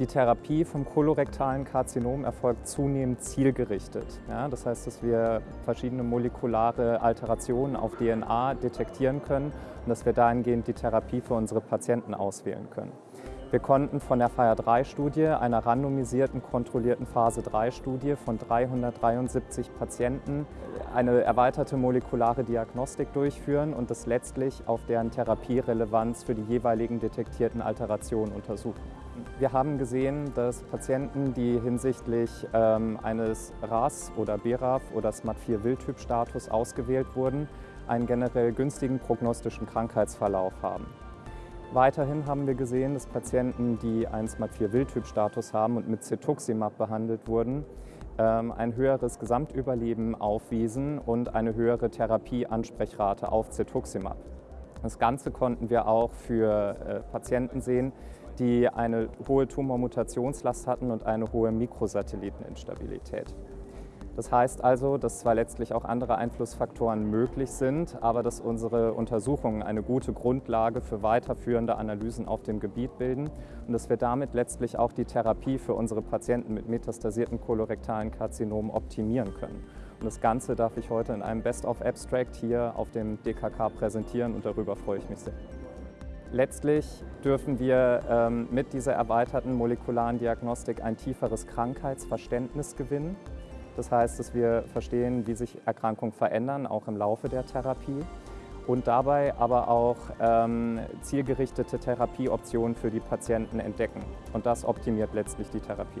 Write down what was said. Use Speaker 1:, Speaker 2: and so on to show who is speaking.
Speaker 1: Die Therapie vom kolorektalen Karzinom erfolgt zunehmend zielgerichtet. Ja, das heißt, dass wir verschiedene molekulare Alterationen auf DNA detektieren können und dass wir dahingehend die Therapie für unsere Patienten auswählen können. Wir konnten von der FIRE-3-Studie, einer randomisierten, kontrollierten Phase-3-Studie von 373 Patienten, eine erweiterte molekulare Diagnostik durchführen und das letztlich auf deren Therapierelevanz für die jeweiligen detektierten Alterationen untersuchen. Wir haben gesehen, dass Patienten, die hinsichtlich ähm, eines RAS oder BRAF oder SMAT4-Wildtyp-Status ausgewählt wurden, einen generell günstigen prognostischen Krankheitsverlauf haben. Weiterhin haben wir gesehen, dass Patienten, die einen SMAT4-Wildtyp-Status haben und mit Cetuximab behandelt wurden, ähm, ein höheres Gesamtüberleben aufwiesen und eine höhere Therapieansprechrate auf Cetuximab. Das Ganze konnten wir auch für äh, Patienten sehen, die eine hohe Tumormutationslast hatten und eine hohe Mikrosatelliteninstabilität. Das heißt also, dass zwar letztlich auch andere Einflussfaktoren möglich sind, aber dass unsere Untersuchungen eine gute Grundlage für weiterführende Analysen auf dem Gebiet bilden und dass wir damit letztlich auch die Therapie für unsere Patienten mit metastasierten kolorektalen Karzinomen optimieren können. Und das Ganze darf ich heute in einem Best-of-Abstract hier auf dem DKK präsentieren und darüber freue ich mich sehr. Letztlich dürfen wir ähm, mit dieser erweiterten molekularen Diagnostik ein tieferes Krankheitsverständnis gewinnen. Das heißt, dass wir verstehen, wie sich Erkrankungen verändern, auch im Laufe der Therapie. Und dabei aber auch ähm, zielgerichtete Therapieoptionen für die Patienten entdecken. Und das optimiert letztlich die Therapie.